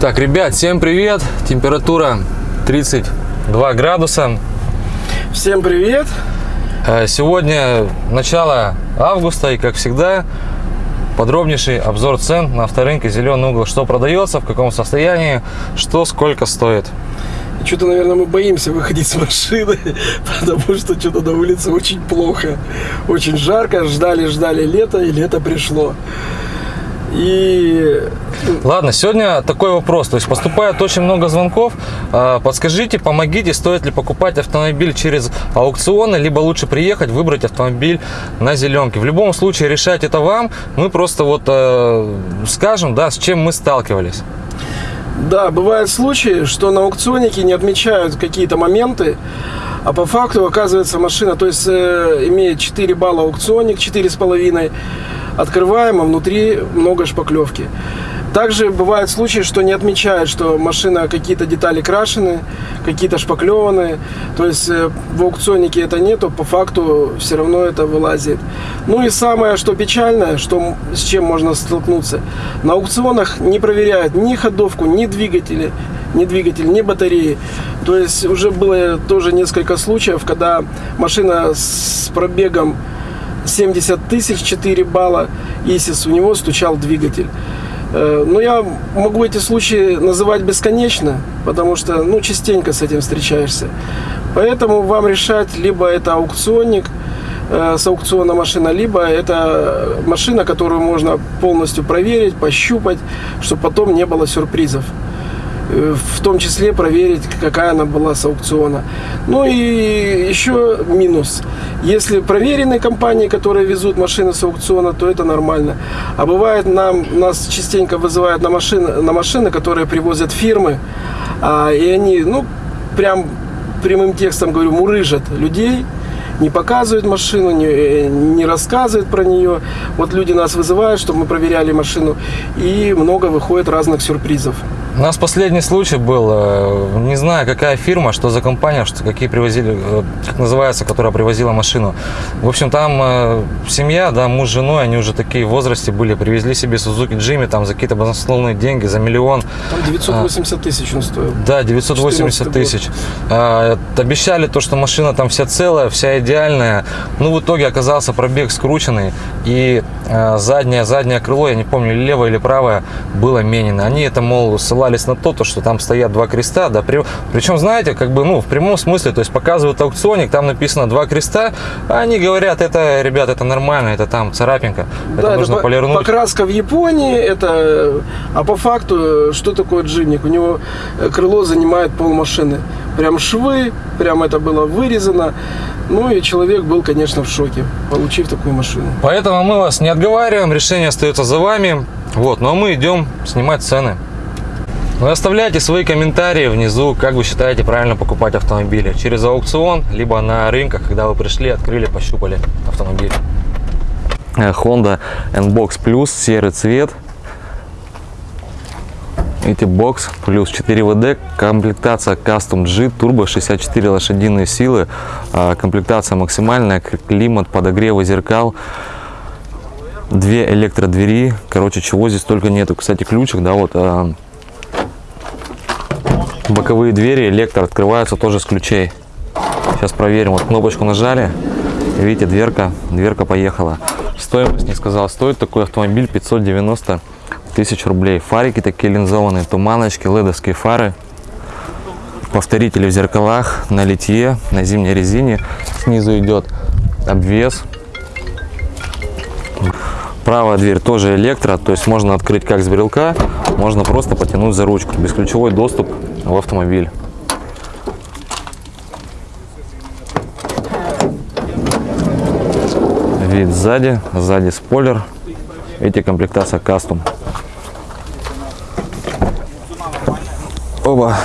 Так, ребят, всем привет! Температура 32 градуса. Всем привет! Э, Сегодня начало августа и, как всегда, подробнейший обзор цен на авторынке «Зеленый угол». Что продается, в каком состоянии, что сколько стоит. Что-то, наверное, мы боимся выходить с машины, потому что что-то на улице очень плохо. Очень жарко, ждали, ждали лето, и лето пришло. И Ладно, сегодня такой вопрос. То есть поступает очень много звонков. А, Подскажите, помогите, стоит ли покупать автомобиль через аукционы, либо лучше приехать, выбрать автомобиль на зеленке. В любом случае решать это вам. Мы просто вот э, скажем, да, с чем мы сталкивались. да, бывают случаи, что на аукционнике не отмечают какие-то моменты, а по факту оказывается машина, то есть э, имеет 4 балла аукционник, 4,5, открываем, а внутри много шпаклевки. Также бывают случаи, что не отмечают, что машина какие-то детали крашены, какие-то шпаклеваны. То есть э, в аукционнике это нету, по факту все равно это вылазит. Ну и самое, что печальное, что, с чем можно столкнуться. На аукционах не проверяют ни ходовку, ни двигатели, ни двигатель, ни батареи. То есть уже было тоже несколько случаев, когда машина с пробегом 70 тысяч 4 балла ИСИС, у него стучал двигатель. Э, Но я могу эти случаи называть бесконечно, потому что ну, частенько с этим встречаешься. Поэтому вам решать, либо это аукционник, э, с аукциона машина, либо это машина, которую можно полностью проверить, пощупать, чтобы потом не было сюрпризов. Э, В том числе проверить, какая она была с аукциона. Ну и еще минус. Если проверенные компании, которые везут машины с аукциона, то это нормально. А бывает, нам, нас частенько вызывают на машины, на машины, которые привозят фирмы, а, и они, ну, прям прямым текстом говорю, мурыжат людей, не показывают машину, не, э, не рассказывают про нее. Вот люди нас вызывают, чтобы мы проверяли машину, и много выходит разных сюрпризов. У нас последний случай был, э, не знаю, какая фирма, что за компания, что какие привозили, э, как называется, которая привозила машину. В общем, там э, семья, да, муж с женой, они уже такие в возрасте были, привезли себе Сузуки Джимми там за какие-то баснословные деньги, за миллион. Там 980 тысяч он стоил. Да, 980 14 тысяч. А, обещали то, что машина там вся целая, вся идеальная. Ну, в итоге оказался пробег скрученный. И а, заднее, заднее крыло, я не помню, левое или правое, было менено. Они это, мол, ссылались на то, то, что там стоят два креста. Да, при- причем, знаете, как бы, ну, в прямом смысле, то есть показывают аукционник, там написано два креста, а они говорят, это, ребят, это нормально, это там царапинка, это Да, нужно по- полирнуть. покраска в Японии, это, а по факту, что такое джимник? У него э, крыло занимает пол машины. Прям швы, прям это было вырезано. Ну и человек был, конечно, в шоке, получив такую машину. Поэтому мы вас не отговариваем, решение остается за вами. Вот, но мы идем снимать цены. Вы оставляйте свои комментарии внизу, как вы считаете правильно покупать автомобили. Через аукцион, либо на рынках, когда вы пришли, открыли, пощупали автомобиль. Э, Honda N-Box Plus, серый цвет. Эти бокс плюс 4 ВД, комплектация Custom G, турбо 64 лошадиные силы, а, комплектация максимальная, климат, подогревы зеркал, две электродвери, короче, чего здесь только нету. Кстати, ключик, да, вот а, боковые двери электро открываются тоже с ключей. Сейчас проверим, вот кнопочку нажали, видите, дверка, дверка поехала. Стоимость не сказал, стоит такой автомобиль 590 тысяч рублей. Фарики такие линзованные, туманочки, ледовские фары. Повторители в зеркалах, на литье, на зимней резине. Снизу идет обвес. Правая дверь тоже электро, то есть можно открыть как с брелка, можно просто потянуть за ручку. Бесключевой доступ в автомобиль. Вид сзади, сзади спойлер. Эти комплектация кастом. Оба.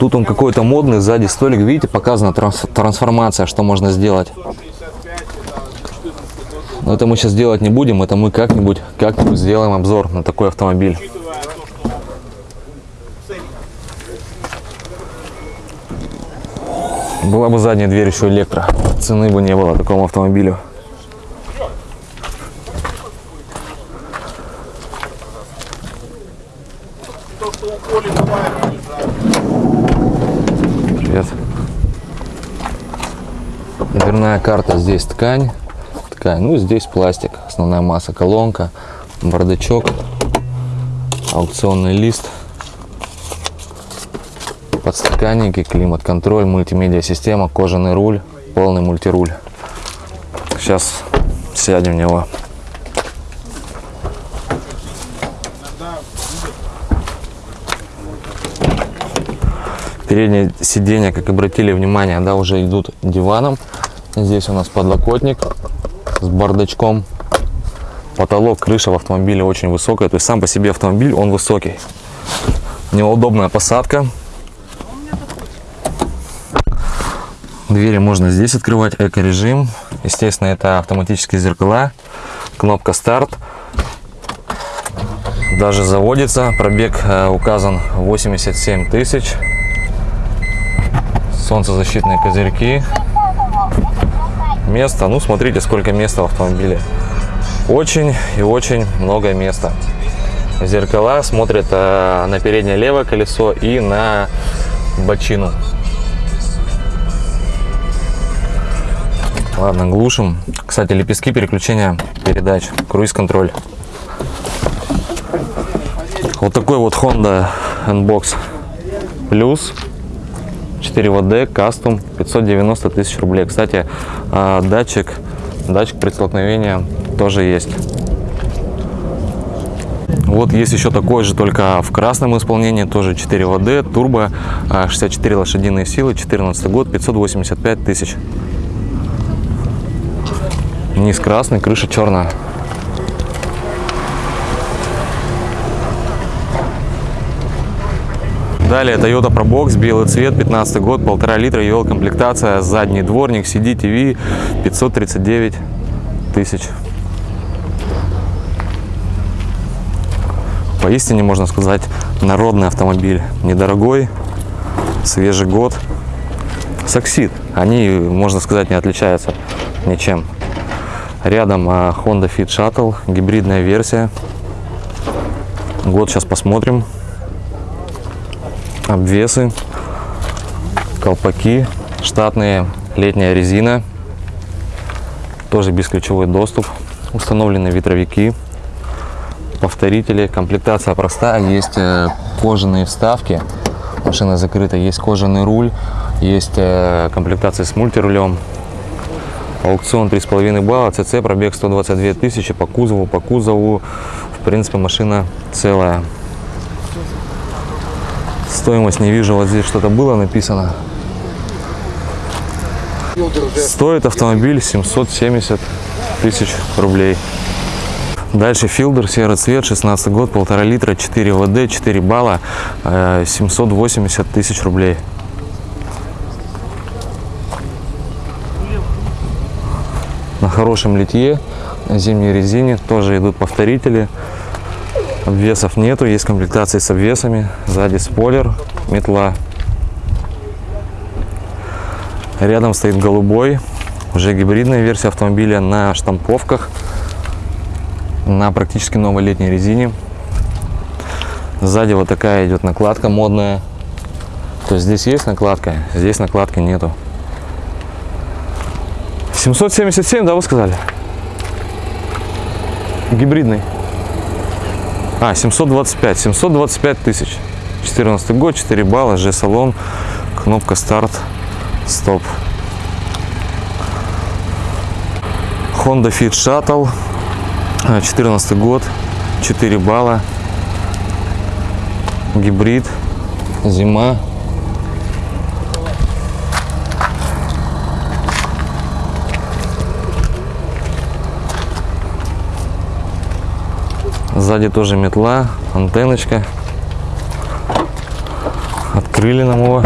Тут он какой-то модный, сзади столик, видите, показана транс- трансформация, что можно сделать. Но это мы сейчас делать не будем, это мы как-нибудь как сделаем обзор на такой автомобиль. Была бы задняя дверь еще электро, цены бы не было такому автомобилю. Привет. Дверная карта здесь ткань. Ткань. Ну, здесь пластик. Основная масса колонка, бардачок, аукционный лист, подстаканники, климат-контроль, мультимедиа-система, кожаный руль, полный мультируль. Сейчас сядем в него. Передние сиденья, как обратили внимание, да, уже идут диваном. Здесь у нас подлокотник с бардачком. Потолок, крыша в автомобиле очень высокая. То есть сам по себе автомобиль, он высокий. Неудобная посадка. Двери можно здесь открывать, эко-режим. Естественно, это автоматические зеркала. Кнопка старт. Даже заводится. Пробег э, указан 87 тысяч. Солнцезащитные козырьки. Место. Ну, смотрите, сколько места в автомобиле. Очень и очень много места. Зеркала смотрят э, на переднее левое колесо и на бочину. Ладно, глушим. Кстати, лепестки переключения передач, круиз-контроль. Вот такой вот Honda N-Box Plus 4WD Custom 590 тысяч рублей. Кстати, а, датчик, датчик при столкновении тоже есть. Вот есть еще такой же, только в красном исполнении, тоже 4WD, турбо, а, 64 лошадиные силы, 14 год, 585 тысяч. Низ красный, крыша черная. Далее Toyota Probox, белый цвет, 15 год, полтора литра, EL комплектация, задний дворник, CD, TV, 539 тысяч. Поистине, можно сказать, народный автомобиль. Недорогой, свежий год. Саксид. Они, можно сказать, не отличаются ничем. Рядом а, Honda Fit Shuttle, гибридная версия. Год сейчас посмотрим. Обвесы, колпаки, штатные, летняя резина. Тоже бесключевой доступ. Установлены ветровики, повторители. Комплектация простая. Есть э, кожаные вставки. Машина закрыта. Есть кожаный руль. Есть э, комплектация с мультирулем. Аукцион 3,5 балла, ЦЦ, пробег 122 тысячи по кузову, по кузову. В принципе, машина целая. Стоимость не вижу, вот здесь что-то было написано. Стоит автомобиль 770 тысяч рублей. Дальше филдер, серый цвет, 16 год, полтора литра, 4 ВД, 4 балла, э, 780 тысяч рублей. на хорошем литье, на зимней резине. Тоже идут повторители. Обвесов нету, есть комплектации с обвесами. Сзади спойлер, метла. Рядом стоит голубой, уже гибридная версия автомобиля на штамповках, на практически новой летней резине. Сзади вот такая идет накладка модная. То есть здесь есть накладка, здесь накладки нету. 777, да, вы сказали? Гибридный. А, 725. 725 тысяч. 14 год, 4 балла, G-салон, кнопка старт, стоп. Honda Fit Shuttle, 14 год, 4 балла, гибрид, зима, Сзади тоже метла, антенночка. Открыли нам его.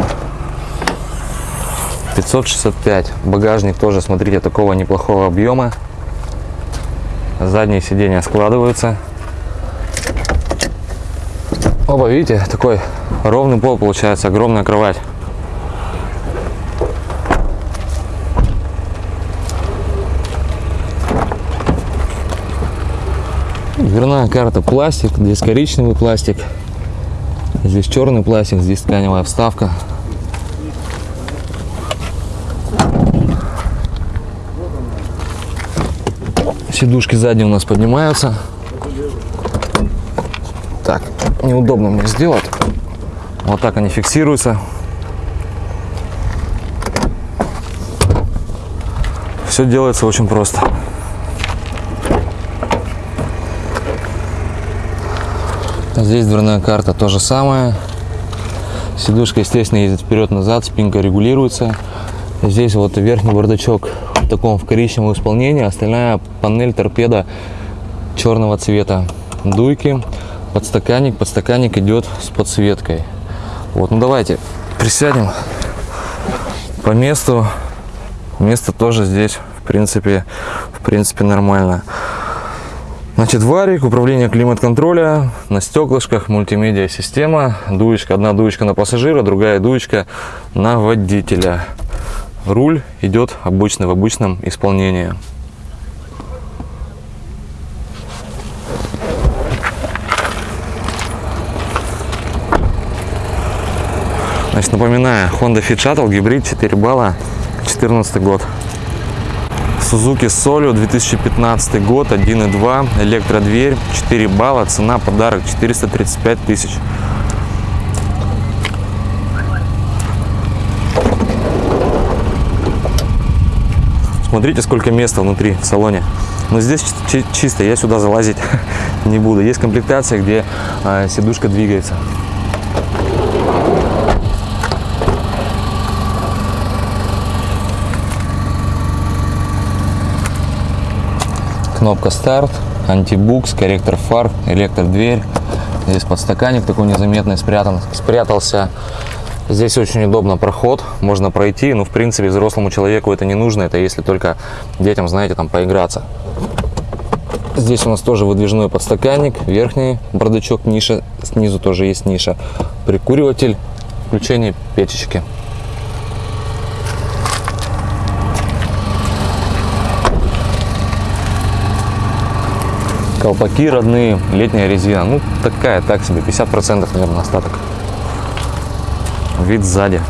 565. Багажник тоже, смотрите, такого неплохого объема. Задние сиденья складываются. Оба, видите, такой ровный пол получается, огромная кровать. Дверная карта пластик, здесь коричневый пластик. Здесь черный пластик, здесь тканевая вставка. Сидушки сзади у нас поднимаются. Так, неудобно мне сделать. Вот так они фиксируются. Все делается очень просто. Здесь дверная карта то же самое. Сидушка, естественно, ездит вперед-назад, спинка регулируется. Здесь вот верхний бардачок в таком в коричневом исполнении, остальная панель торпеда черного цвета. Дуйки, подстаканник, подстаканник идет с подсветкой. Вот, ну давайте присядем по месту. Место тоже здесь, в принципе, в принципе нормально. Значит, варик, управление климат-контроля, на стеклышках, мультимедиа система, дуечка, одна дуечка на пассажира, другая дуечка на водителя. Руль идет обычный, в обычном исполнении. Значит, напоминаю, Honda Fit Shuttle, гибрид 4 балла, 14 год. Suzuki Solio 2015 год, 1.2, электродверь, 4 балла, цена подарок 435 тысяч. Смотрите, сколько места внутри в салоне. Но здесь чи- чисто, я сюда залазить не буду. Есть комплектация, где а, сидушка двигается. Кнопка старт, антибукс, корректор фар, электродверь. Здесь подстаканник такой незаметный спрятан, спрятался. Здесь очень удобно проход, можно пройти, но в принципе взрослому человеку это не нужно, это если только детям, знаете, там поиграться. Здесь у нас тоже выдвижной подстаканник, верхний бардачок, ниша, снизу тоже есть ниша, прикуриватель, включение печечки. Колпаки родные, летняя резина. Ну, такая, так себе, 50% наверное остаток. Вид сзади.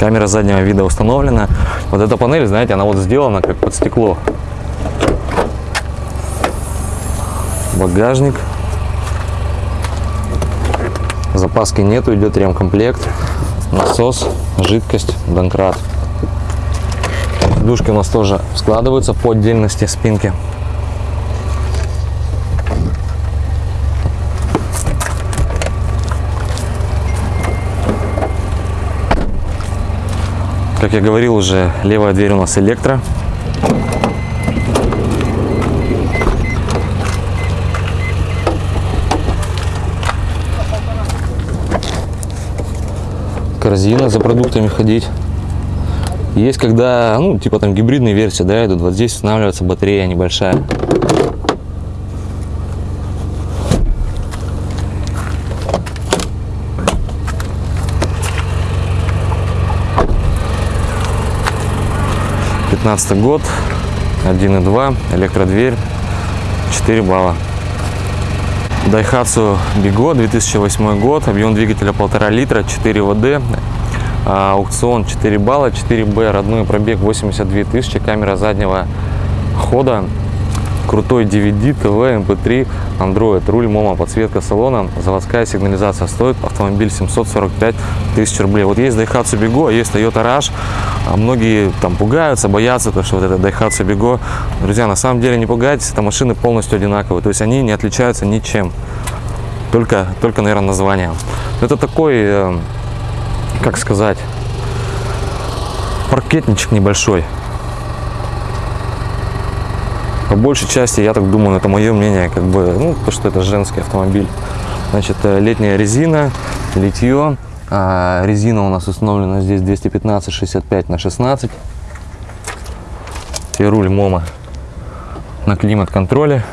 Камера заднего вида установлена. Вот эта панель, знаете, она вот сделана как под стекло. Багажник. Запаски нету, идет ремкомплект. Насос, жидкость, донкрат. Душки у нас тоже складываются по отдельности спинки. Как я говорил уже, левая дверь у нас электро. Корзина за продуктами ходить. Есть когда, ну, типа там гибридные версии, да, идут. Вот здесь устанавливается батарея небольшая. Пятнадцатый год, 1.2, электродверь, 4 балла. Daihatsu Bigo, 2008 год, объем двигателя 1,5 литра, 4 ВД, а, аукцион 4 балла, 4Б, родной пробег 82 тысячи, камера заднего хода, крутой DVD, ТВ, MP3, Android, руль, мома, подсветка салона, заводская сигнализация стоит автомобиль 745 тысяч рублей. Вот есть Daihatsu Bigo, есть Toyota Rush, а многие там пугаются, боятся, то, что вот это Daihatsu Bigo. Друзья, на самом деле не пугайтесь, это машины полностью одинаковые, то есть они не отличаются ничем, только, только наверное, названием. Это такой, э, как сказать, паркетничек небольшой. По большей части, я так думаю, это мое мнение, как бы, ну, то, что это женский автомобиль. Значит, э, летняя резина, литье. А, резина у нас установлена здесь 215 65 на 16. И руль МОМа на климат-контроле.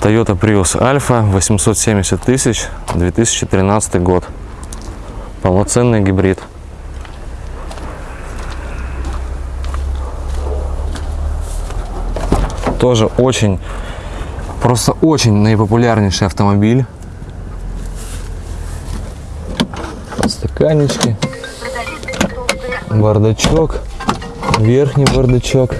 Toyota Prius Alpha 870 тысяч 2013 год. Полноценный гибрид. Тоже очень, просто очень наипопулярнейший автомобиль. Подстаканнички. Бардачок. Верхний бардачок.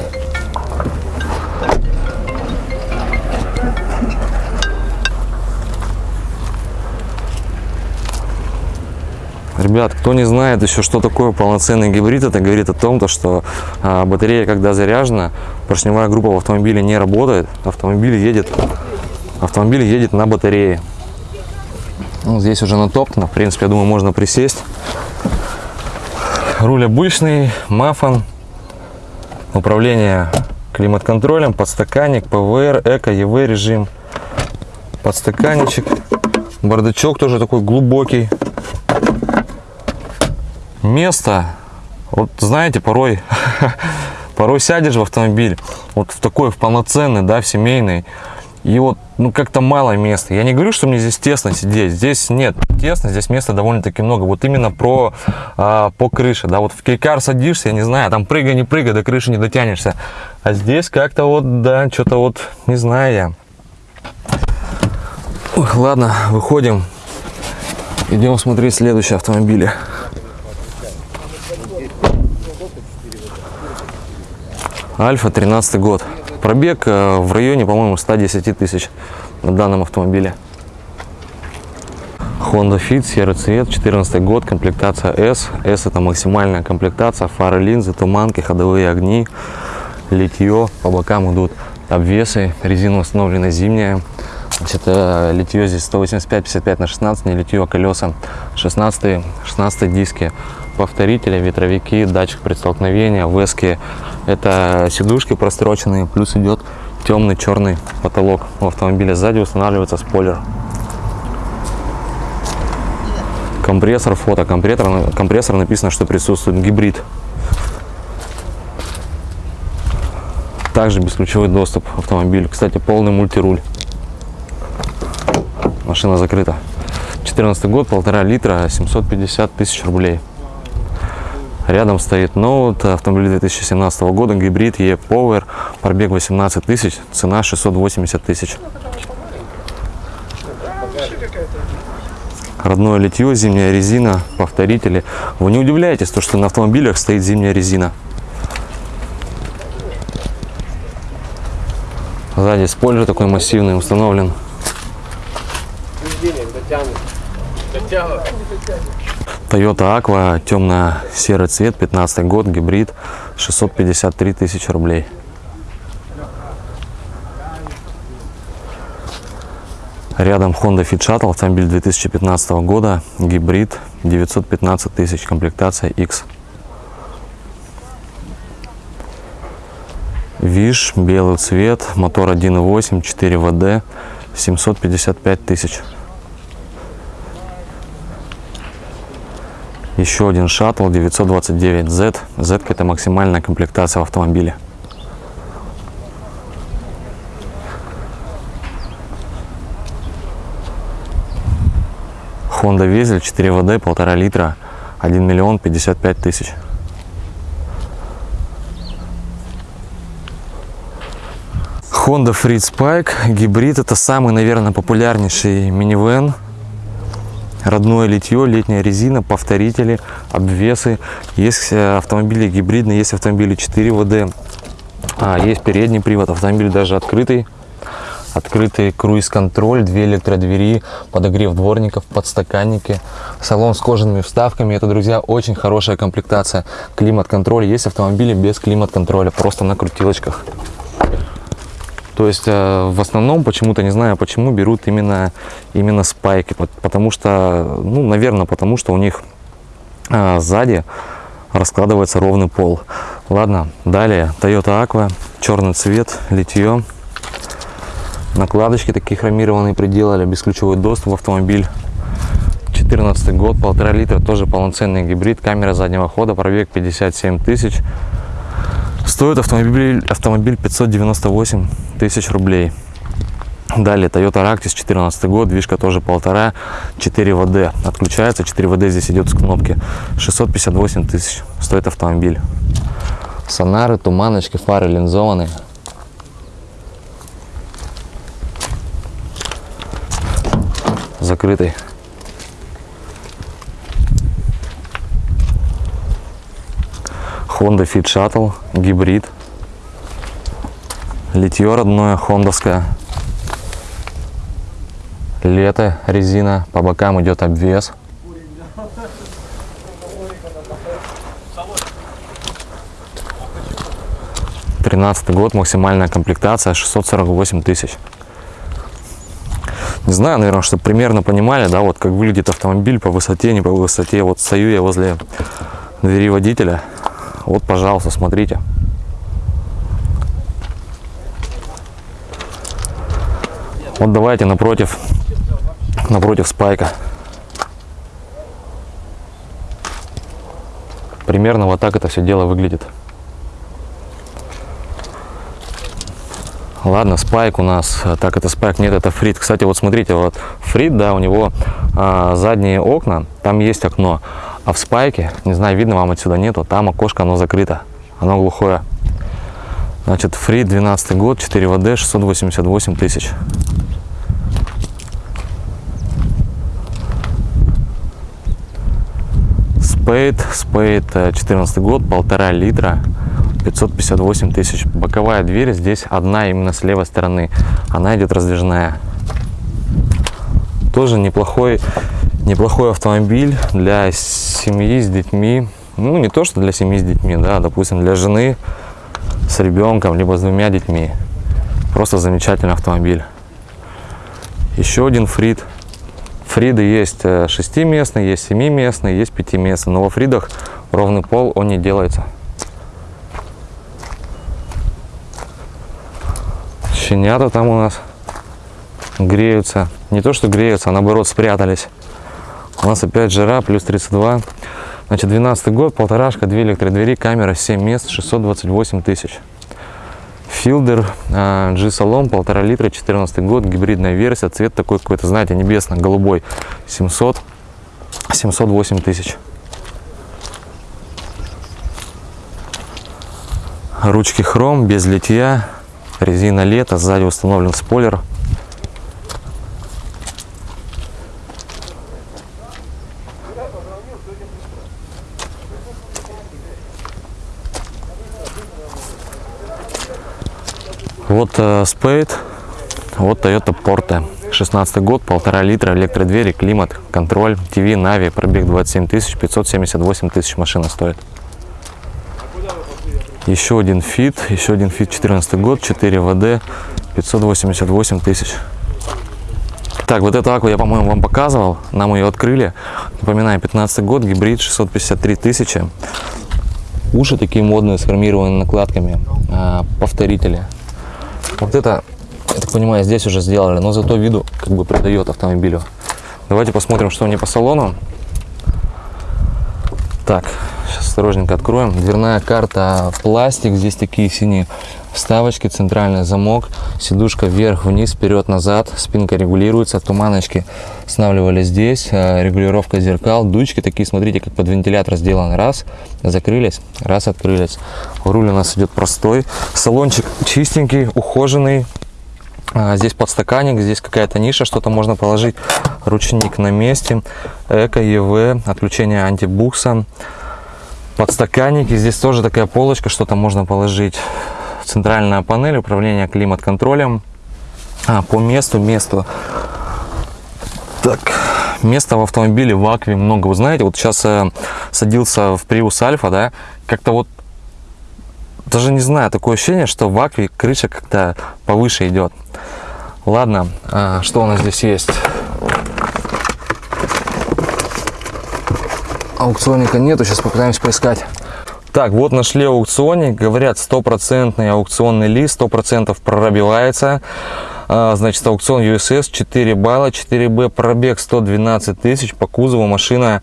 Ребят, кто не знает еще, что такое полноценный гибрид, это говорит о том, то, что а, батарея, когда заряжена, поршневая группа в автомобиле не работает, автомобиль едет, автомобиль едет на батарее. Ну, здесь уже натоптано, в принципе, я думаю, можно присесть. Руль обычный, мафон, управление климат-контролем, подстаканник, ПВР, эко, ЕВ режим, подстаканничек, бардачок тоже такой глубокий, место, вот знаете, порой, порой сядешь в автомобиль, вот в такой, в полноценный, да, в семейный, и вот, ну, как-то мало места. Я не говорю, что мне здесь тесно сидеть, здесь нет тесно, здесь места довольно-таки много. Вот именно про, а, по крыше, да, вот в кейкар садишься, я не знаю, там прыгай, не прыгай, до крыши не дотянешься. А здесь как-то вот, да, что-то вот, не знаю я. Ох, ладно, выходим, идем смотреть следующие автомобили. Альфа 13 год. Пробег э, в районе, по-моему, 110 тысяч на данном автомобиле. Honda Fit, серый цвет, 14 год, комплектация S. S это максимальная комплектация, фары, линзы, туманки, ходовые огни, литье, по бокам идут обвесы, резина установлена зимняя. Значит, э, литье здесь 185-55 на 16, не литье, а колеса 16, 16 диски, повторители, ветровики, датчик предстолкновения, вески. Это сидушки простроченные, плюс идет темный черный потолок в автомобиле. Сзади устанавливается спойлер. Компрессор, фото, компрессор, компрессор написано, что присутствует гибрид. Также бесключевой доступ автомобиль. Кстати, полный мультируль. Машина закрыта. 14 год, полтора литра, 750 тысяч рублей. Рядом стоит ноут, автомобиль 2017 года, гибрид E-Power, пробег 18 тысяч, цена 680 тысяч. Родное литье, зимняя резина, повторители. Вы не удивляетесь, то, что на автомобилях стоит зимняя резина. Сзади спойлер такой массивный установлен. Toyota Aqua, темно-серый цвет, 15 год, гибрид, 653 тысячи рублей. Рядом Honda Fit Shuttle, автомобиль 2015 года, гибрид, 915 тысяч, комплектация X. Виш, белый цвет, мотор 1.8, 4 ВД, 755 тысяч. Еще один шаттл 929Z. Z это максимальная комплектация в автомобиле. Honda Везель 4 ВД, 1,5 литра, 1 миллион 55 тысяч. Honda Fritz Spike гибрид это самый, наверное, популярнейший минивэн. Родное литье, летняя резина, повторители, обвесы. Есть э, автомобили гибридные, есть автомобили 4 ВД, а, есть передний привод, автомобиль даже открытый. Открытый круиз-контроль, две электродвери, подогрев дворников, подстаканники, салон с кожаными вставками. Это, друзья, очень хорошая комплектация. Климат-контроль. Есть автомобили без климат-контроля, просто на крутилочках. То есть э, в основном почему-то, не знаю почему, берут именно, именно спайки. Потому что, ну, наверное, потому что у них э, сзади раскладывается ровный пол. Ладно, далее Toyota Aqua, черный цвет, литье. Накладочки такие хромированные приделали, бесключевой доступ в автомобиль. 14 год, полтора литра, тоже полноценный гибрид, камера заднего хода, пробег 57 тысяч. Стоит автомобиль, автомобиль 598 тысяч рублей. Далее Toyota Ractis 14 год, движка тоже полтора, 4 ВД. Отключается, 4 ВД здесь идет с кнопки. 658 тысяч стоит автомобиль. Сонары, туманочки, фары линзованы Закрытый. Honda Fit Shuttle, гибрид. Литье родное, хондовское. Лето, резина, по бокам идет обвес. Тринадцатый год, максимальная комплектация 648 тысяч. Не знаю, наверное, чтобы примерно понимали, да, вот как выглядит автомобиль по высоте, не по высоте. Вот стою я возле двери водителя. Вот, пожалуйста, смотрите. Вот давайте напротив, напротив спайка. Примерно вот так это все дело выглядит. Ладно, спайк у нас, а, так это спайк, нет, это фрит. Кстати, вот смотрите, вот фрит, да, у него а, задние окна, там есть окно, а в спайке, не знаю, видно вам отсюда нету, там окошко, оно закрыто, оно глухое. Значит, фрит 12 год, 4 ВД, 688 тысяч. Спейд, Спейд 14 год, полтора литра, 558 тысяч. Боковая дверь здесь одна именно с левой стороны. Она идет раздвижная. Тоже неплохой, неплохой автомобиль для семьи с детьми. Ну, не то, что для семьи с детьми, да, допустим, для жены с ребенком, либо с двумя детьми. Просто замечательный автомобиль. Еще один фрит. Фриды есть 6-местный, есть 7-местный, есть 5-местный. Но во фридах ровный пол он не делается. Щенята там у нас греются. Не то, что греются, а наоборот спрятались. У нас опять жара, плюс 32. Значит, 12 год, полторашка, две электродвери, камера, 7 мест, 628 тысяч. Филдер G-Salon, полтора литра, 14 год, гибридная версия, цвет такой какой-то, знаете, небесно-голубой, 700, 708 тысяч. Ручки хром, без литья, резина лето, сзади установлен спойлер. Вот э, Spade, вот Toyota Porte. 16 год, полтора литра, электродвери, климат-контроль, ТВ, Нави, пробег 27 тысяч, 578 тысяч машина стоит. Еще один Fit, еще один Fit 14 год, 4WD, 588 тысяч. Так, вот эту Акву я, по-моему, вам показывал, нам ее открыли. Напоминаю, 15 год, гибрид, 653 тысячи. Уши такие модные, с накладками, а, повторители. Вот это, я так понимаю, здесь уже сделали, но зато виду как бы придает автомобилю. Давайте посмотрим, что у нее по салону. Так, сейчас осторожненько откроем. Дверная карта пластик, здесь такие синие вставочки, центральный замок, сидушка вверх-вниз, вперед-назад, спинка регулируется, туманочки устанавливали здесь, э, регулировка зеркал, дучки такие, смотрите, как под вентилятор сделаны. Раз, закрылись, раз, открылись. Руль у нас идет простой, салончик чистенький, ухоженный. А, Здесь подстаканник, здесь какая-то ниша, что-то можно положить. Ручник на месте. Эко, ЕВ, отключение антибукса. Подстаканники. Здесь тоже такая полочка, что-то можно положить. Центральная панель, управление климат-контролем. А, по месту, месту. Так, места в автомобиле в Акве много. Вы знаете, вот сейчас э, садился в Prius Альфа, да, как-то вот даже не знаю, такое ощущение, что в Акве крыша как-то повыше идет. Ладно, а, что у нас здесь есть? Аукционника нету, сейчас попытаемся поискать. Так, вот нашли аукционник, говорят, стопроцентный аукционный лист, 100% прорабивается. А, Значит, аукцион USS, 4 балла, 4B, пробег 112 тысяч, по кузову машина,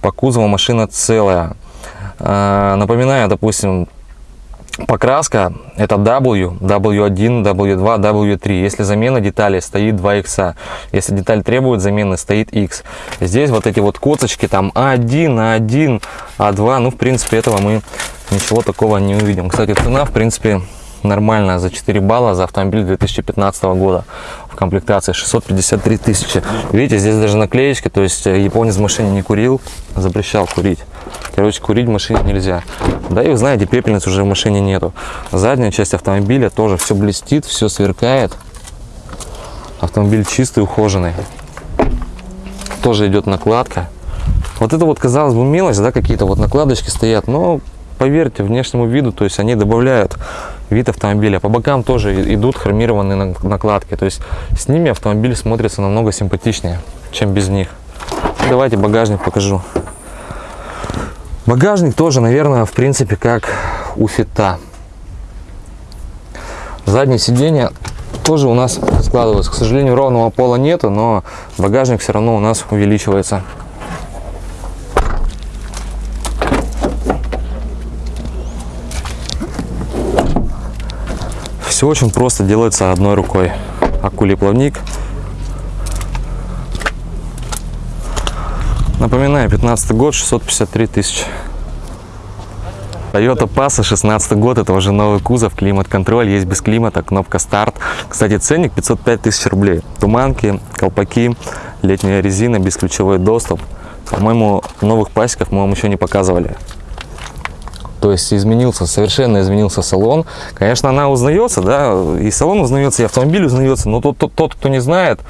по кузову машина целая. А, Напоминаю, допустим, Покраска это W, W1, W2, W3. Если замена деталей стоит 2 X. Если деталь требует замены, стоит X. Здесь вот эти вот коцочки там А1, А1, А2. Ну, в принципе, этого мы ничего такого не увидим. Кстати, цена, в принципе, нормально за 4 балла за автомобиль 2015 года в комплектации 653 тысячи. Видите, здесь даже наклеечка, то есть э, японец в машине не курил, запрещал курить. Короче, курить в машине нельзя. Да и вы знаете, пепельниц уже в машине нету. Задняя часть автомобиля тоже все блестит, все сверкает. Автомобиль чистый, ухоженный. Тоже идет накладка. Вот это вот, казалось бы, мелочь, да, какие-то вот накладочки стоят, но поверьте, внешнему виду, то есть они добавляют вид автомобиля. По бокам тоже идут хромированные нак- накладки, то есть с ними автомобиль смотрится намного симпатичнее, чем без них. Давайте багажник покажу. Багажник тоже, наверное, в принципе, как у фита. Заднее сиденье тоже у нас складывается. К сожалению, ровного пола нету, но багажник все равно у нас увеличивается. Все очень просто делается одной рукой. Акулий плавник. Напоминаю, 15 год, 653 тысячи. Toyota Passa, 16 год, это уже новый кузов, климат-контроль, есть без климата, кнопка старт. Кстати, ценник 505 тысяч рублей. Туманки, колпаки, летняя резина, бесключевой доступ. По-моему, новых пасеков мы вам еще не показывали. То есть изменился, совершенно изменился салон. Конечно, она узнается, да, и салон узнается, и автомобиль узнается, но тот, тот, тот кто не знает,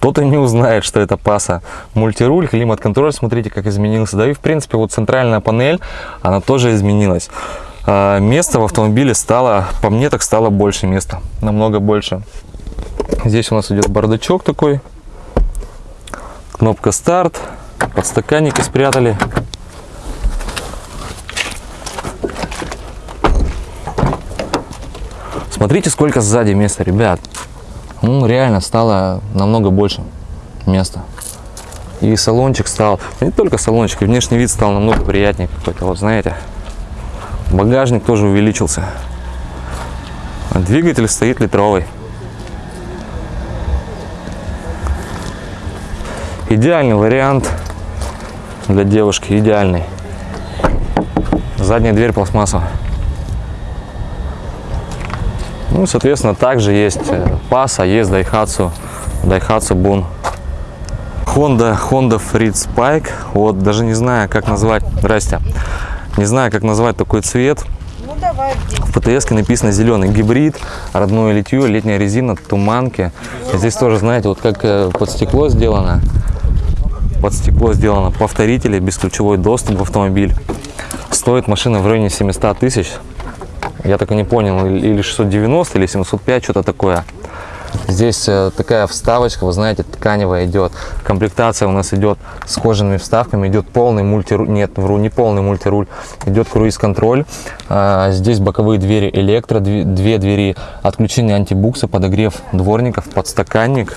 тот и не узнает, что это паса. Мультируль, климат-контроль, смотрите, как изменился. Да и, в принципе, вот центральная панель, она тоже изменилась. А, Места в автомобиле стало, по мне так стало больше места, намного больше. Здесь у нас идет бардачок такой, кнопка старт, подстаканники спрятали. Смотрите, сколько сзади места, ребят. Ну, реально стало намного больше места. И салончик стал, не только салончик, и внешний вид стал намного приятнее какой-то, вот знаете. Багажник тоже увеличился. А Двигатель стоит литровый. Идеальный вариант для девушки, идеальный. Задняя дверь пластмассовая. Ну, соответственно, также есть э, Passa, есть Daihatsu, Daihatsu Bun. Honda, Honda Freed Spike. Вот, даже не знаю, как назвать. Здрасте. Не знаю, как назвать такой цвет. Ну давай, В ПТС написано зеленый гибрид, родное литье, летняя резина, туманки. Здесь тоже, знаете, вот как э, под стекло сделано. Под стекло сделано повторители, бесключевой доступ в автомобиль. Стоит машина в районе 700 тысяч. Я так и не понял, или 690, или 705, что-то такое. Здесь э, такая вставочка, вы знаете, тканевая идет. Комплектация у нас идет с кожаными вставками, идет полный мультируль, нет, вру, не полный мультируль, идет круиз-контроль. А, здесь боковые двери электро, две, две двери отключение антибукса, подогрев дворников, подстаканник.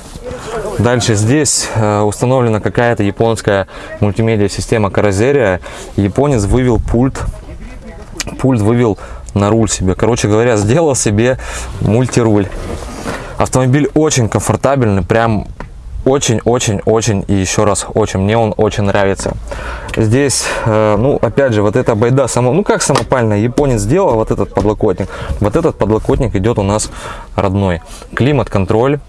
Дальше здесь э, установлена какая-то японская мультимедиа система Каразерия. Японец вывел пульт, пульт вывел на руль себе. Короче говоря, сделал себе мультируль. Автомобиль очень комфортабельный, прям очень-очень-очень и еще раз очень. Мне он очень нравится. Здесь, э, ну, опять же, вот эта байда, само, ну, как самопальная, японец сделал вот этот подлокотник. Вот этот подлокотник идет у нас родной. Климат-контроль.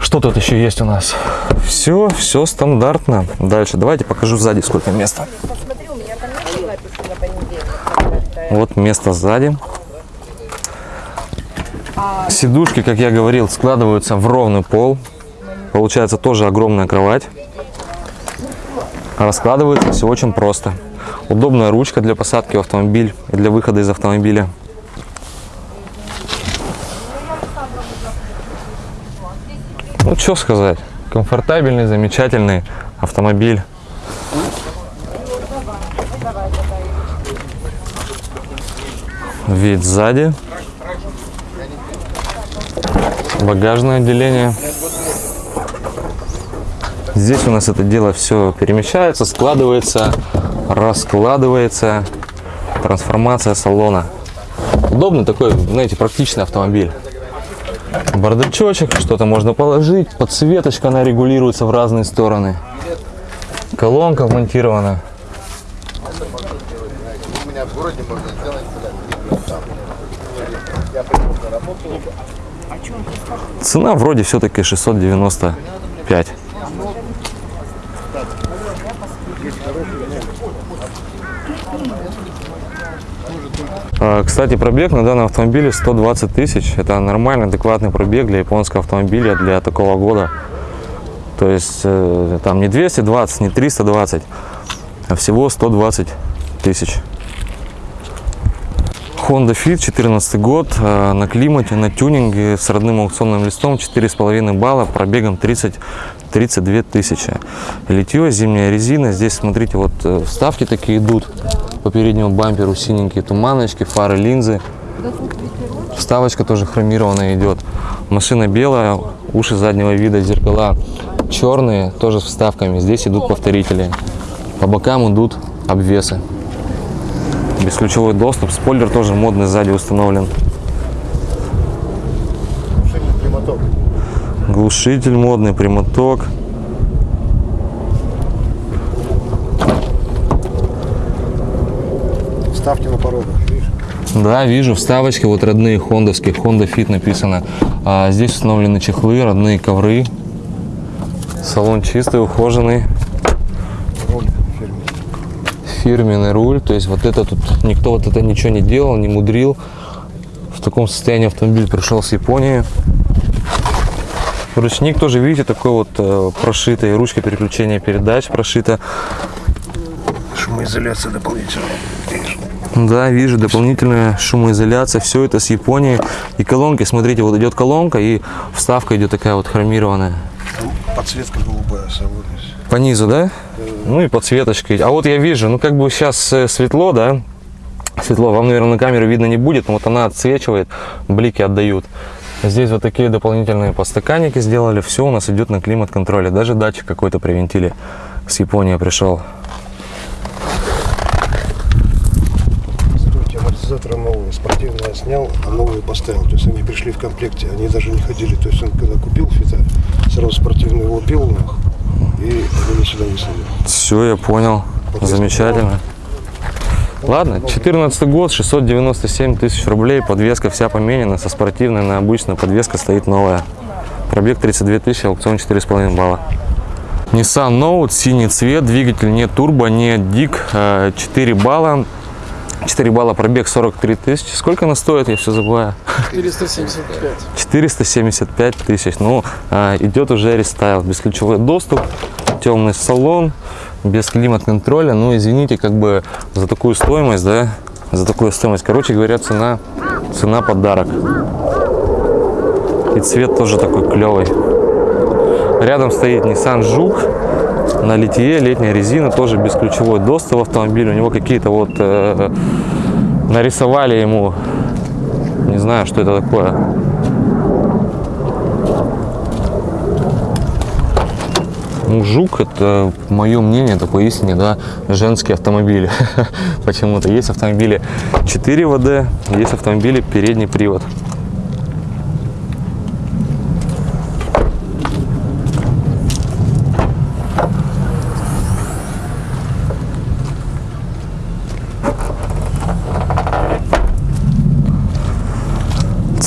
Что тут еще есть у нас? Все, все стандартно. Дальше, давайте покажу сзади, сколько места. Вот место сзади. Сидушки, как я говорил, складываются в ровный пол. Получается тоже огромная кровать. Раскладывается все очень просто. Удобная ручка для посадки в автомобиль и для выхода из автомобиля. Ну, что сказать. Комфортабельный, замечательный автомобиль. Вид сзади. Багажное отделение. Здесь у нас это дело все перемещается, складывается, раскладывается. Трансформация салона. Удобный такой, знаете, практичный автомобиль. Бардачочек, что-то можно положить. Подсветочка, она регулируется в разные стороны. Колонка вмонтирована. Цена вроде все-таки 695. А, Кстати, пробег на данном автомобиле 120 тысяч. Это нормальный, адекватный пробег для японского автомобиля для такого года. То есть э, там не 220, не 320, а всего 120 тысяч. Honda Fit, 14 год, э, на климате, на тюнинге, с родным аукционным листом, 4,5 балла, пробегом 30, 32 тысячи. Литье, зимняя резина, здесь, смотрите, вот э, вставки такие идут по переднему бамперу, синенькие туманочки, фары, линзы. Вставочка тоже хромированная идет. Машина белая, уши заднего вида, зеркала черные, тоже с вставками. Здесь идут повторители. По бокам идут обвесы. Бесключевой доступ. Спойлер тоже модный сзади установлен. Глушитель модный, прямоток. Ставьте на видишь? Да, вижу, вставочки вот родные хондовские, Honda Fit написано. А здесь установлены чехлы, родные ковры. Салон чистый, ухоженный. Фирменный руль. То есть вот это тут никто вот это ничего не делал, не мудрил. В таком состоянии автомобиль пришел с Японии. Ручник тоже, видите, такой вот э, прошитый, ручка переключения передач прошита. Шумоизоляция дополнительная. Да, вижу, дополнительная шумоизоляция, все это с Японии. И колонки, смотрите, вот идет колонка и вставка идет такая вот хромированная. Подсветка голубая собой. По низу, да? Ну и подсветочка. А вот я вижу, ну как бы сейчас э, светло, да? Светло, вам, наверное, на камеру видно не будет, но вот она отсвечивает, блики отдают. Здесь вот такие дополнительные подстаканники сделали. Все у нас идет на климат-контроле. Даже датчик какой-то привинтили. С Японии пришел. Стойте, амортизаторы я снял, а новые поставил. То есть они пришли в комплекте, они даже не ходили. То есть он когда купил фита, сразу спортивный лупил у них, и они сюда выставили. Все, я понял. Замечательно. Ладно, 14 год, 697 тысяч рублей, подвеска вся поменена, со спортивной на обычную, подвеска стоит новая. Пробег 32 тысячи, аукцион 4,5 балла. Nissan Note, синий цвет, двигатель не турбо, не дик, э, 4 балла. 4 балла, пробег 43 тысячи. Сколько она стоит, я все забываю. 475. 475 тысяч. Ну, а, идет уже рестайл. Бесключевой доступ, темный салон, без климат-контроля. Ну, извините, как бы за такую стоимость, да, за такую стоимость. Короче говоря, цена, цена подарок. И цвет тоже такой клевый. Рядом стоит Nissan Жук на литье, летняя резина, тоже бесключевой доступ в автомобиль. У него какие-то вот э, нарисовали ему, не знаю, что это такое. Ну, Жук, это мое мнение, это поистине, да, женский автомобиль. Почему-то есть автомобили 4 ВД, есть автомобили передний привод.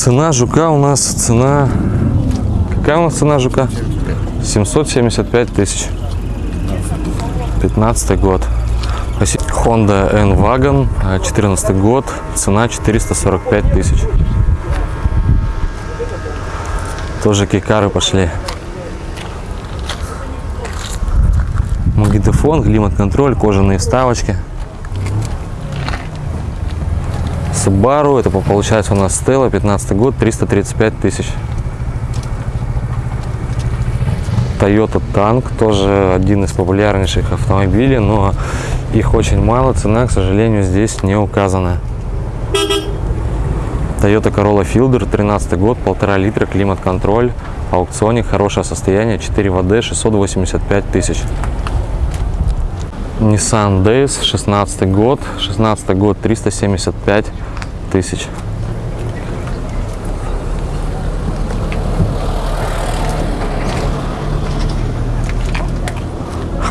Цена жука у нас, цена... Какая у нас цена жука? 775 тысяч. 15 год. Honda N-Wagon, э, 14 год, цена 445 тысяч. Тоже кейкары пошли. Магнитофон, климат-контроль, кожаные вставочки. Subaru, это по- получается у нас Stella, 15 год, 335 тысяч. Toyota Tank, тоже один из популярнейших автомобилей, но их очень мало, цена, к сожалению, здесь не указана. Toyota Corolla Fielder, 13 год, полтора литра, климат-контроль, аукционе, хорошее состояние, 4 ВД, 685 тысяч. Nissan Days, 16 год, 16 год, 375 тысяч.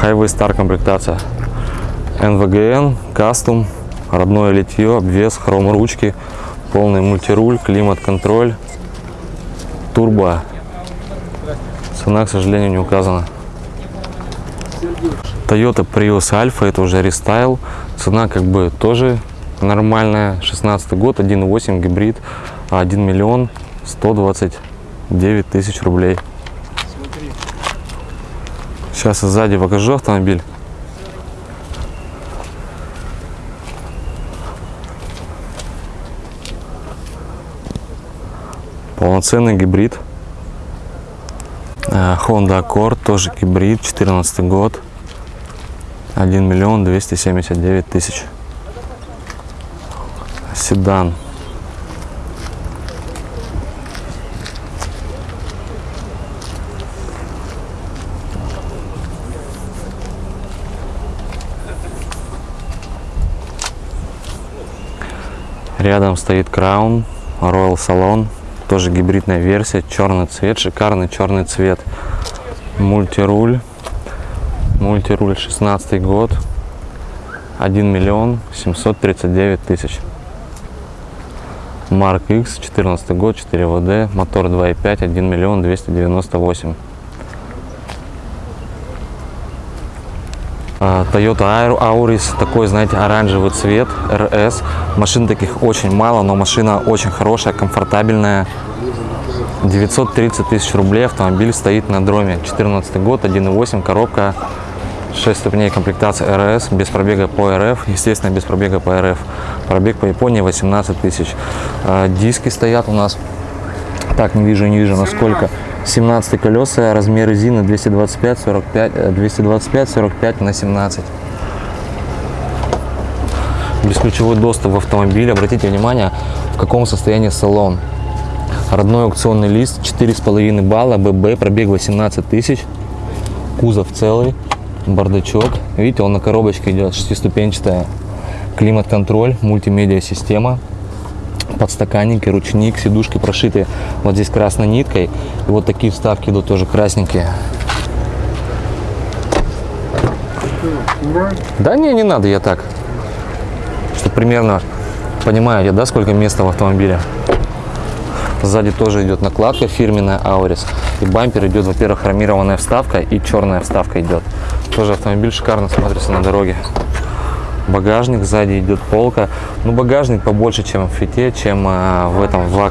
Highway Star комплектация. NVGN, кастом, родное литье, обвес, хром ручки, Полный мультируль, климат-контроль, турбо. Цена, к сожалению, не указана. Toyota Prius Alpha, это уже рестайл. Цена как бы тоже нормальная. 16 год, 1.8 гибрид, 1 миллион 129 тысяч рублей. Сейчас я сзади покажу автомобиль. Полноценный гибрид. Э, Honda Accord, тоже гибрид, 14 год. 1 миллион 279 тысяч. Седан. Рядом стоит Crown Royal Salon, тоже гибридная версия, черный цвет, шикарный черный цвет. Мультируль, мультируль 16 год, 1 миллион 739 тысяч. Марк X, 14 год, 4 ВД, мотор 2.5, 1 миллион 298. А, Toyota Aur- Auris, такой, знаете, оранжевый цвет, RS. Машин таких очень мало, но машина очень хорошая, комфортабельная. 930 тысяч рублей автомобиль стоит на дроме. 14 год, 1.8, коробка, 6 ступеней комплектации RS, без пробега по РФ, естественно, без пробега по РФ. Пробег по Японии 18 тысяч. А, Диски стоят у нас, так, не вижу, не вижу, насколько. 17 колеса, размер резины 225 45 э, 225 45 на 17 бесключевой доступ в автомобиль обратите внимание в каком состоянии салон родной аукционный лист 4,5 балла ББ пробег 18 тысяч кузов целый бардачок видите он на коробочке идет шестиступенчатая климат-контроль мультимедиа система подстаканники, ручник, сидушки прошиты вот здесь красной ниткой. И вот такие вставки идут тоже красненькие. Да не, не надо, я так. Чтобы примерно понимаете, да, сколько места в автомобиле. Сзади тоже идет накладка фирменная Auris. И бампер идет, во-первых, хромированная вставка и черная вставка идет. Тоже автомобиль шикарно смотрится на дороге. Багажник, сзади идет полка. Ну, багажник побольше, чем в фите, чем а, в этом в.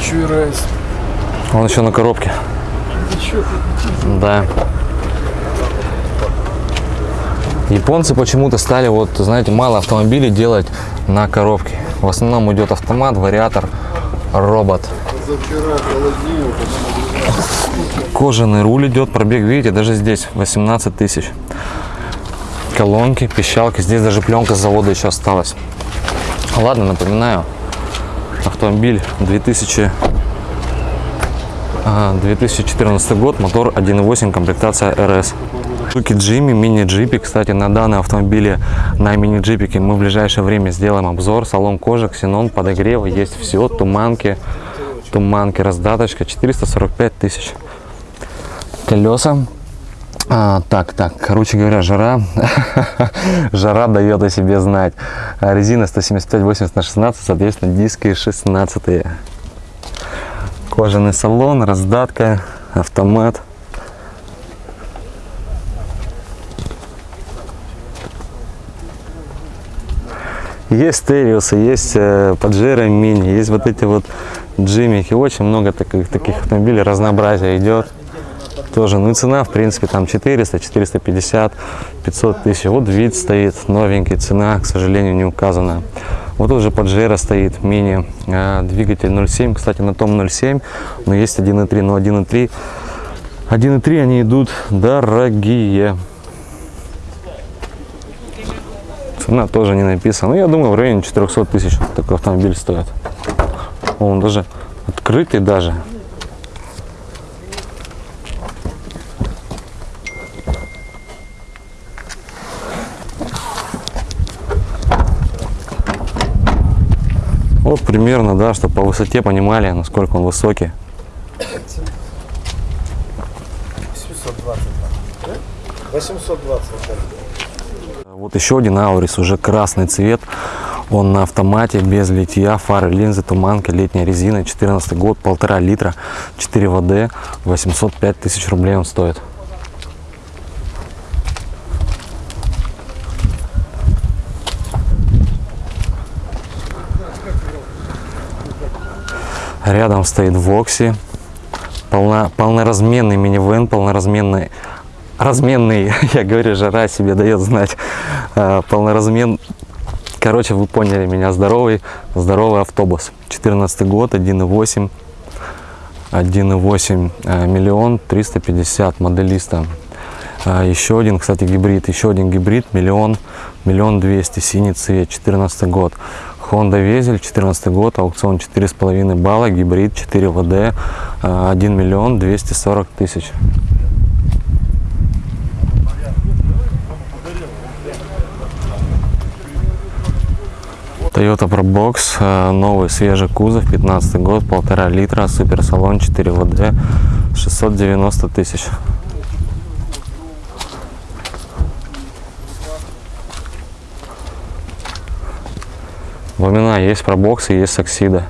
Еще и райс. Он еще на коробке. Да. Японцы почему-то стали, вот, знаете, мало автомобилей делать на коробке. В основном идет автомат, вариатор, робот. Кожаный руль идет, пробег, видите, даже здесь 18 тысяч. Колонки, пищалки, здесь даже пленка с завода еще осталась. Ладно, напоминаю, автомобиль 2000 а, 2014 год, мотор 1.8, комплектация RS. Суки Джимми, мини-джипик. Кстати, на данном автомобиле, на мини-джипике мы в ближайшее время сделаем обзор. Салон кожи, ксенон, подогрев, есть все, туманки, туманки, раздаточка, 445 тысяч. Колеса. А, так, так, короче говоря, жара, жара дает о себе знать. Резина 175-80 на 16, соответственно, диски 16 -е. Кожаный салон, раздатка, автомат. Есть стереосы, есть э, Pajero мини, есть вот эти вот джимики. Очень много таких, таких автомобилей, разнообразие идет. Тоже, ну и цена, в принципе, там 400, 450, 500 тысяч. Вот вид стоит новенький, цена, к сожалению, не указана. Вот тут же Pajero стоит, мини, э, двигатель 0.7. Кстати, на том 0.7, но есть 1.3, но 1.3. 1.3 они идут дорогие. Цена тоже не написана. Ну, я думаю, в районе 400 тысяч такой автомобиль стоит. Он даже открытый даже. Вот примерно, да, чтобы по высоте понимали, насколько он высокий. 820. Вот еще один Аурис, уже красный цвет. Он на автомате, без литья, фары, линзы, туманка, летняя резина, 14 год, полтора литра, 4 ВД, 805 тысяч рублей он стоит. Рядом стоит Вокси, полно, полноразменный минивэн, полноразменный, разменный, я говорю, жара себе дает знать, э, полноразмен, короче, вы поняли меня, здоровый, здоровый автобус, 14 год, 1.8, 1.8 э, миллион 350 моделиста. А, Еще один, кстати, гибрид, еще один гибрид, миллион, миллион двести, синий цвет, 14 год. Honda Везель, 14 год, аукцион 4,5 балла, гибрид 4 ВД, а, 1 миллион 240 тысяч. Toyota Probox, э, новый свежий кузов, 15 год, полтора литра, суперсалон 4 ВД, 690 тысяч. Ламина есть пробоксы, есть саксида.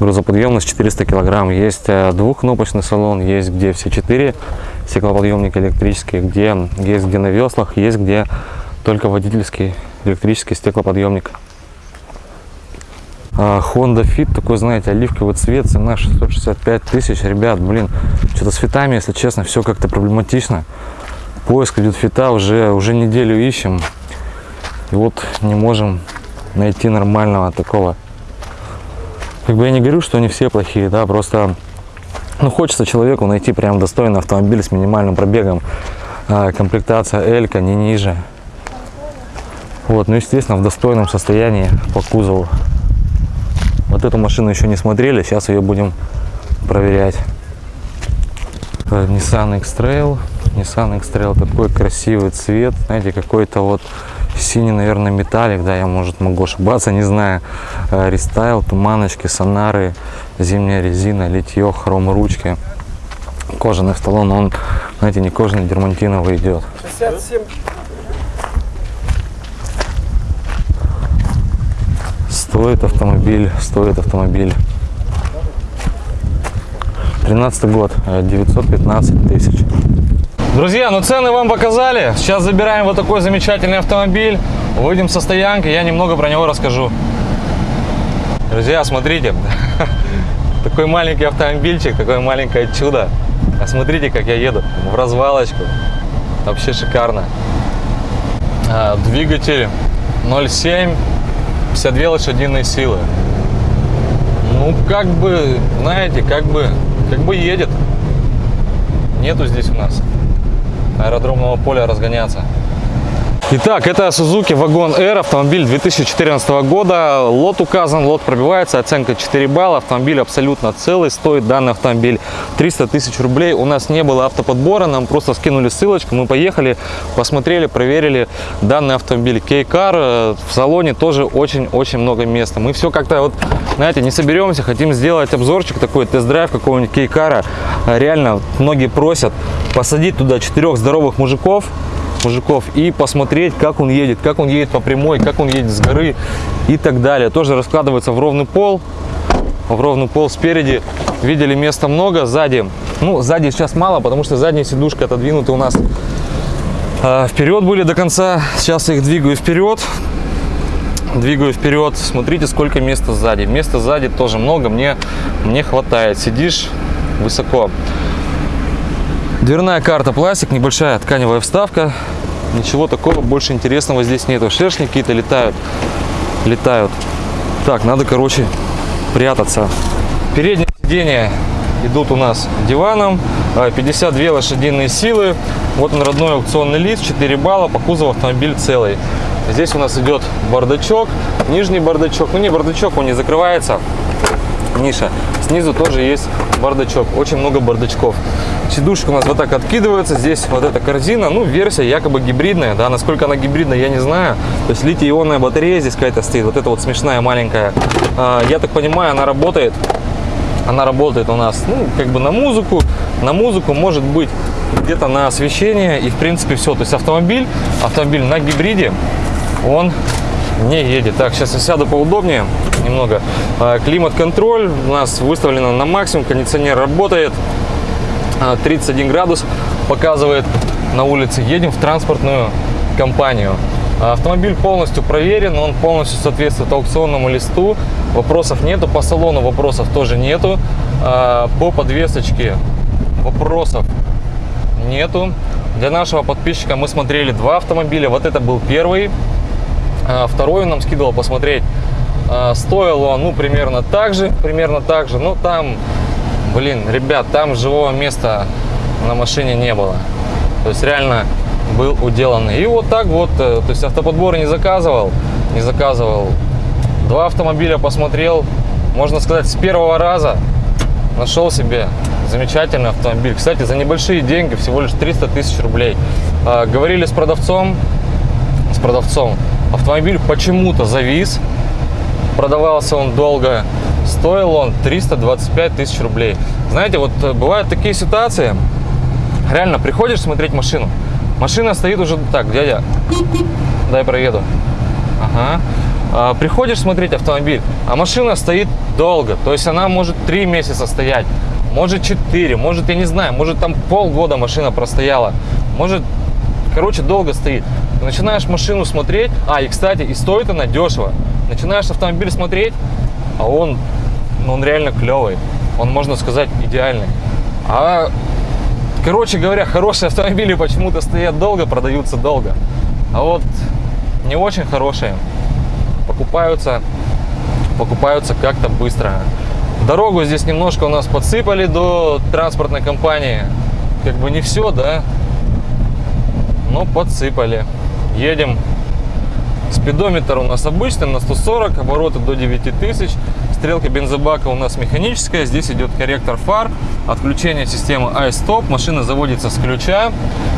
Грузоподъемность 400 килограмм. Есть э, двухкнопочный салон, есть где все четыре стеклоподъемника электрические, где есть где на веслах, есть где только водительский электрический стеклоподъемник. А, Honda Fit, такой, знаете, оливковый цвет, цена 665 тысяч. Ребят, блин, что-то с фитами, если честно, все как-то проблематично. Поиск идет фита, уже, уже неделю ищем. И вот не можем найти нормального такого. Как бы я не говорю, что они все плохие, да, просто ну, хочется человеку найти прям достойный автомобиль с минимальным пробегом. А, комплектация Элька не ниже. Вот, ну, естественно, в достойном состоянии по кузову. Вот эту машину еще не смотрели, сейчас ее будем проверять. Э, Nissan X-Trail. Nissan X-Trail такой красивый цвет, знаете, какой-то вот синий, наверное, металлик, да, я, может, могу ошибаться, не знаю. Э, Рестайл, туманочки, сонары, зимняя резина, литье, хром ручки. Кожаный столон, он, знаете, не кожаный, дермантиновый идет. 67 Стоит автомобиль, стоит автомобиль. 13 год, э, 915 тысяч. Друзья, ну цены вам показали. Сейчас забираем вот такой замечательный автомобиль. Выйдем со стоянки, я немного про него расскажу. Друзья, смотрите. Такой маленький автомобильчик, такое маленькое чудо. А смотрите, как я еду в развалочку. Вообще шикарно. А, Двигатель 0,7, 52 лошадиные силы. Ну, как бы, знаете, как бы, как бы едет. Нету здесь у нас аэродромного поля разгоняться. Итак, это Suzuki Wagon R, автомобиль 2014 года. Лот указан, лот пробивается, оценка 4 балла. Автомобиль абсолютно целый, стоит данный автомобиль 300 тысяч рублей. У нас не было автоподбора, нам просто скинули ссылочку, мы поехали, посмотрели, проверили данный автомобиль. Кейкар в салоне тоже очень-очень много места. Мы все как-то вот, знаете, не соберемся, хотим сделать обзорчик такой, тест-драйв какого-нибудь Кейкара. Реально, многие просят посадить туда четырех здоровых мужиков, мужиков и посмотреть, как он едет, как он едет по прямой, как он едет с горы и так далее. Тоже раскладывается в ровный пол, в ровный пол спереди. Видели, места много, сзади, ну, сзади сейчас мало, потому что задняя сидушка отодвинута у нас а, вперед были до конца. Сейчас их двигаю вперед. Двигаю вперед. Смотрите, сколько места сзади. Места сзади тоже много, мне, мне хватает. Сидишь высоко. Дверная карта пластик, небольшая тканевая вставка. Ничего такого больше интересного здесь нету. Шершни какие-то летают. Летают. Так, надо, короче, прятаться. Передние сиденья идут у нас диваном. А, 52 лошадиные силы. Вот он родной аукционный лист, 4 балла. По кузову автомобиль целый. Здесь у нас идет бардачок, нижний бардачок. Ну не бардачок, он не закрывается. Ниша. Снизу тоже есть бардачок. Очень много бардачков. Сидушка у нас вот так откидывается. Здесь вот эта корзина. Ну, версия якобы гибридная. Да, насколько она гибридная, я не знаю. То есть литий-ионная батарея здесь какая-то стоит. Вот эта вот смешная маленькая. А, я так понимаю, она работает Она работает у нас, ну, как бы на музыку, на музыку, может быть, где-то на освещение и, в принципе, все. То есть автомобиль, автомобиль на гибриде, он не едет. Так, сейчас я сяду поудобнее немного. А, Климат-контроль у нас выставлено на максимум, кондиционер работает. А, 31 градус показывает на улице. Едем в транспортную компанию. А, Автомобиль полностью проверен, он полностью соответствует аукционному листу. Вопросов нету, по салону вопросов тоже нету. А, По подвесочке вопросов нету. Для нашего подписчика мы смотрели два автомобиля. Вот это был первый. А, Второй он нам скидывал посмотреть. А, Стоил ну, примерно так же, примерно так же. Но там, блин, ребят, там живого места на машине не было. То есть реально был уделанный. И вот так вот, э, то есть автоподбор не заказывал, не заказывал. Два автомобиля посмотрел, можно сказать, с первого раза нашел себе замечательный автомобиль. Кстати, за небольшие деньги, всего лишь 300 тысяч рублей. А, Говорили с продавцом, с продавцом. Автомобиль почему-то завис, продавался он долго, стоил он 325 тысяч рублей. Знаете, вот э, бывают такие ситуации, реально приходишь смотреть машину, машина стоит уже так, дядя, дай проеду. Ага. А, приходишь смотреть автомобиль, а машина стоит долго, то есть она может 3 месяца стоять, может 4, может, я не знаю, может там полгода машина простояла, может, короче, долго стоит. Начинаешь машину смотреть, а, и, кстати, и стоит она дешево. Начинаешь автомобиль смотреть, а он, ну, он реально клевый, он, можно сказать, идеальный. А Короче говоря, хорошие автомобили почему-то стоят долго, продаются долго. А вот не очень хорошие покупаются, покупаются как-то быстро. Дорогу здесь немножко у нас подсыпали до транспортной компании. Как бы не все, да, но подсыпали. Едем. Спидометр у нас обычный, на 140, обороты до 9000. Стрелка бензобака у нас механическая. Здесь идет корректор фар, отключение системы iStop. Машина заводится с ключа.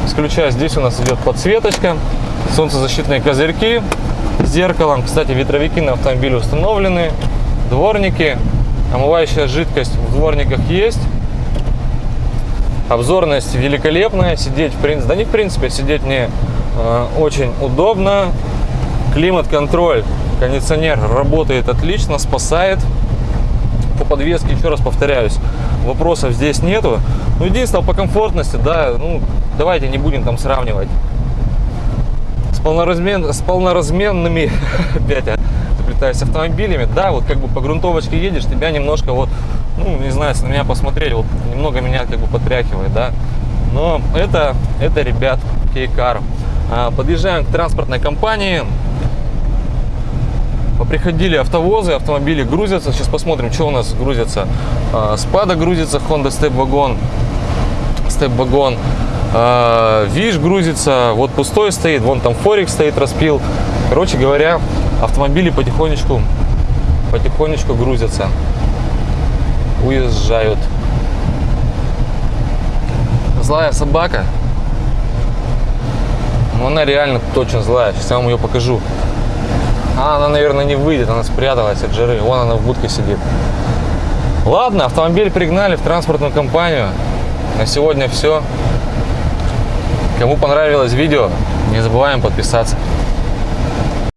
С ключа здесь у нас идет подсветочка, солнцезащитные козырьки с зеркалом. Кстати, ветровики на автомобиле установлены, дворники. Омывающая жидкость в дворниках есть. Обзорность великолепная. Сидеть, в принципе, да не в принципе, сидеть мне э, очень удобно. Климат-контроль, кондиционер работает отлично, спасает. По подвеске, еще раз повторяюсь, вопросов здесь нету. Ну, единственное, по комфортности, да, ну, давайте не будем там сравнивать с, полноразмен, с полноразменными, опять заплетаюсь, автомобилями. Да, вот как бы по грунтовочке едешь, тебя немножко вот, ну, не знаю, если на меня посмотреть, вот немного меня как бы потряхивает, да. Но это, это, ребят, Кейкар. А, Подъезжаем к транспортной компании. Приходили автовозы, автомобили грузятся. Сейчас посмотрим, что у нас грузится. А, Спада грузится, Honda Step Wagon. Step Wagon. А, Виш грузится, вот пустой стоит, вон там Форик стоит, распил. Короче говоря, автомобили потихонечку, потихонечку грузятся, уезжают. Злая собака. Ну, она реально точно злая. Сейчас я вам ее покажу. А, она, наверное, не выйдет, она спряталась от жары. Вон она в будке сидит. Ладно, автомобиль пригнали в транспортную компанию. На сегодня все. Кому понравилось видео, не забываем подписаться.